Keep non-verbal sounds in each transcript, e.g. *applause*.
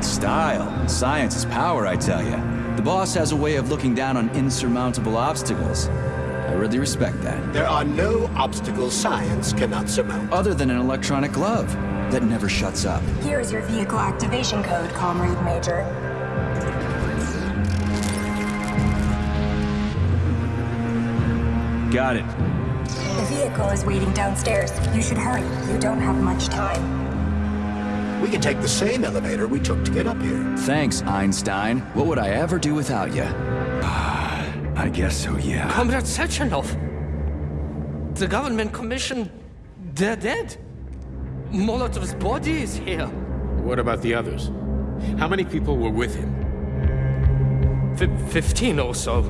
About style. Science is power, I tell you. The boss has a way of looking down on insurmountable obstacles. I really respect that. There are no obstacles science cannot surmount. Other than an electronic glove that never shuts up. Here's your vehicle activation code, Comrade Major. Got it. The vehicle is waiting downstairs. You should hurry. You don't have much time. We can take the same elevator we took to get up here. Thanks, Einstein. What would I ever do without you? I guess so, yeah. Comrade Sechenov! The government commission... they're dead. Molotov's body is here. What about the others? How many people were with him? F 15 or so.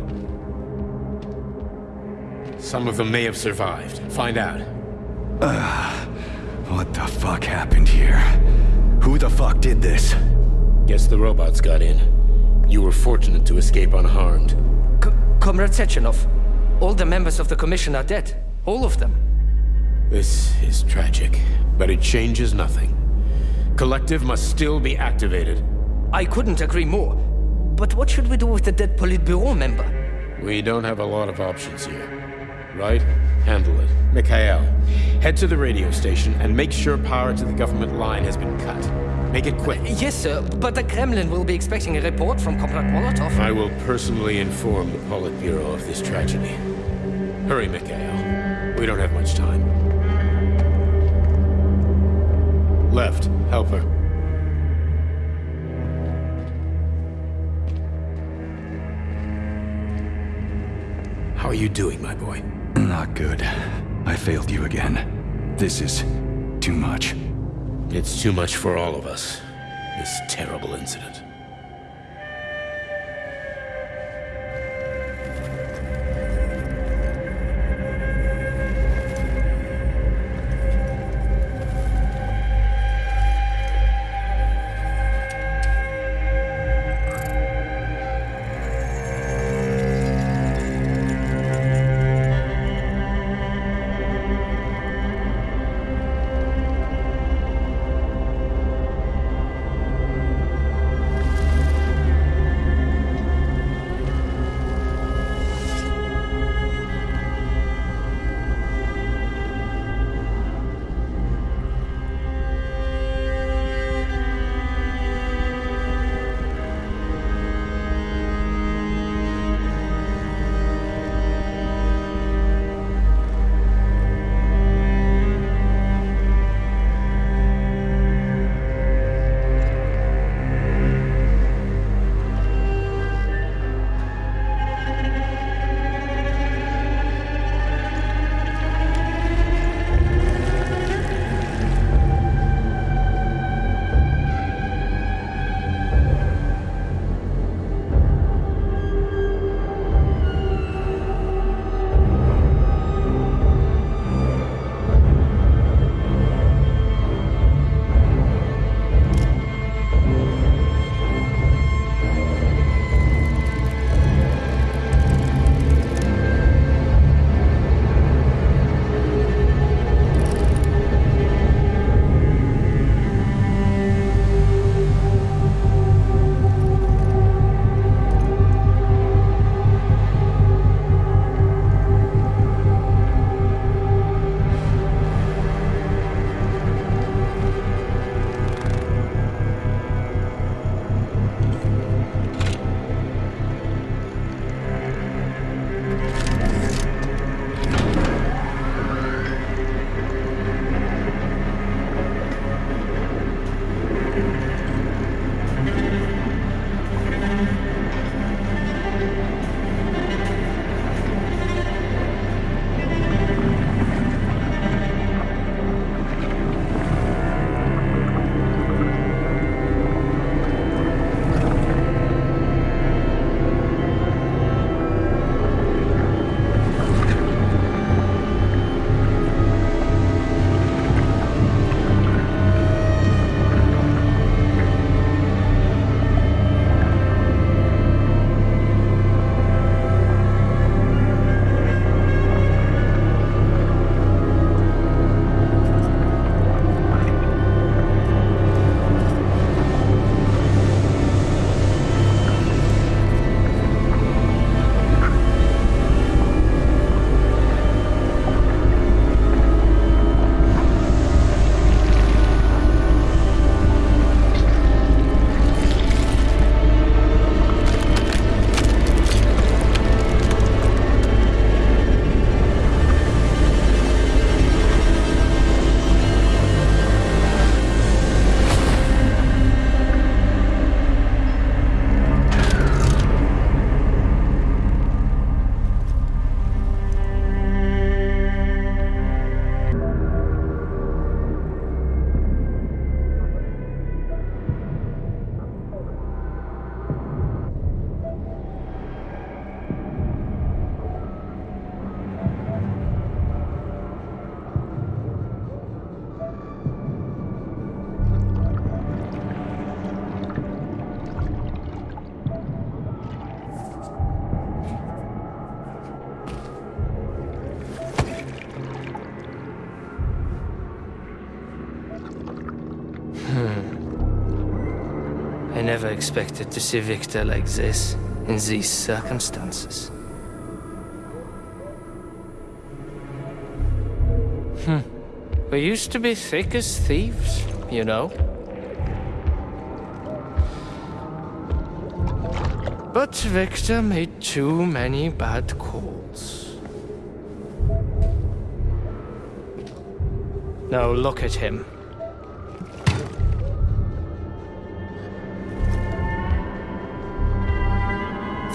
Some of them may have survived. Find out. What the fuck happened here? Who the fuck did this? Guess the robots got in. You were fortunate to escape unharmed. C Comrade Sechenov, all the members of the commission are dead. All of them. This is tragic, but it changes nothing. Collective must still be activated. I couldn't agree more. But what should we do with the dead Politburo member? We don't have a lot of options here. Right? Handle it. Mikhail, head to the radio station and make sure power to the government line has been cut. Make it quick. Uh, yes, sir, but the Kremlin will be expecting a report from Comrade Molotov. I will personally inform the Politburo of this tragedy. Hurry, Mikhail. We don't have much time. Left. Help her. How are you doing, my boy? Not good. I failed you again. This is too much. It's too much for all of us. This terrible incident. Never expected to see Victor like this, in these circumstances. Hmm. We used to be thick as thieves, you know? But Victor made too many bad calls. Now look at him.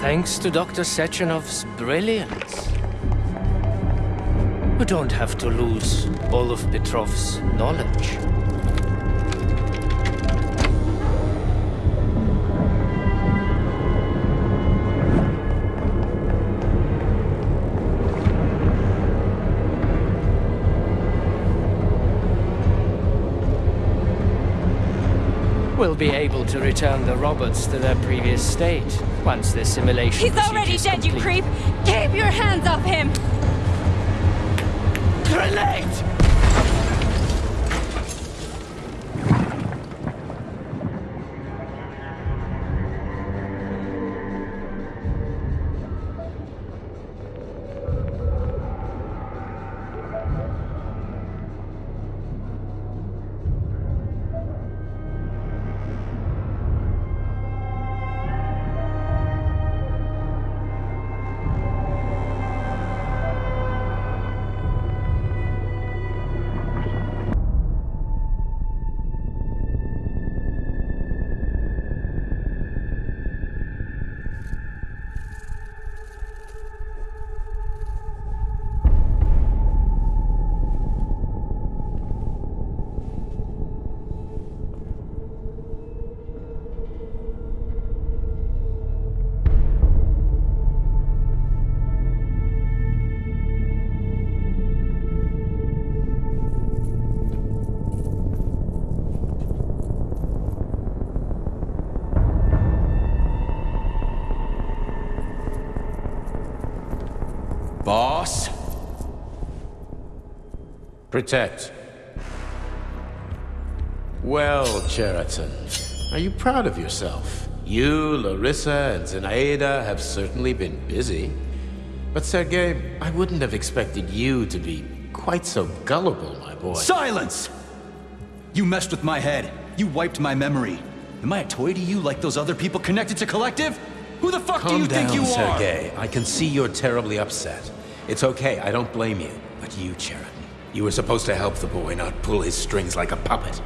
Thanks to Dr. Sechenov's brilliance. We don't have to lose all of Petrov's knowledge. We'll be able to return the robots to their previous state once the simulation He's already procedure is dead, you creep! Keep your hands off him! Grenade! Boss? Protect. Well, Cheriton, are you proud of yourself? You, Larissa, and Zenaida have certainly been busy. But Sergei, I wouldn't have expected you to be quite so gullible, my boy. Silence! You messed with my head. You wiped my memory. Am I a toy to you like those other people connected to Collective? Who the fuck do you down, think you are? Sergei. I can see you're terribly upset. It's okay, I don't blame you. But you, Cheriton, you were supposed to help the boy, not pull his strings like a puppet.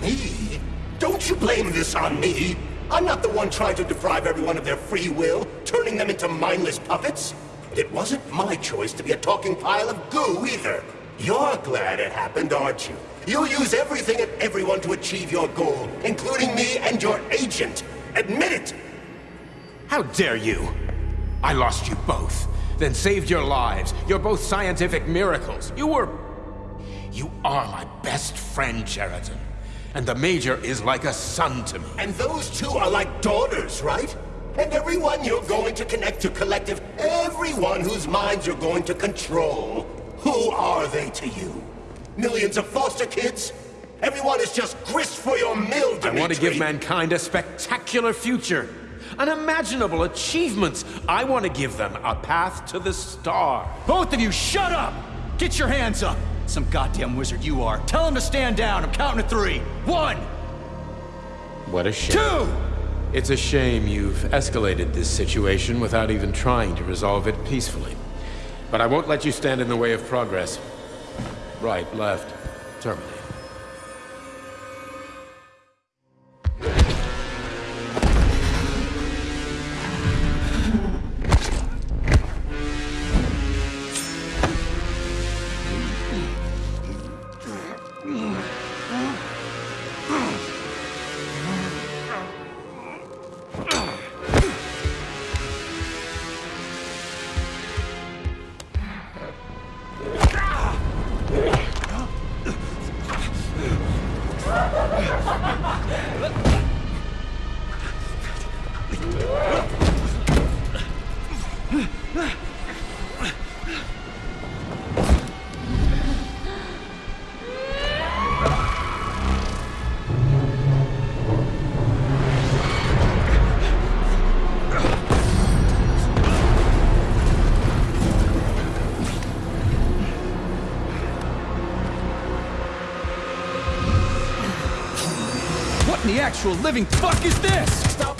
Me? Don't you blame this on me? I'm not the one trying to deprive everyone of their free will, turning them into mindless puppets. It wasn't my choice to be a talking pile of goo either. You're glad it happened, aren't you? You'll use everything and everyone to achieve your goal, including me and your agent. Admit it! How dare you? I lost you both, then saved your lives. You're both scientific miracles. You were... You are my best friend, Cheriton. And the Major is like a son to me. And those two are like daughters, right? And everyone you're going to connect to Collective, everyone whose minds you're going to control, who are they to you? Millions of foster kids? Everyone is just grist for your mill, I want to give mankind a spectacular future. Unimaginable achievements. I want to give them a path to the star. Both of you, shut up! Get your hands up! Some goddamn wizard you are. Tell him to stand down. I'm counting to three. One, What a shame. two! It's a shame you've escalated this situation without even trying to resolve it peacefully. But I won't let you stand in the way of progress. Right, left, terminate. Look! *laughs* actual living fuck is this?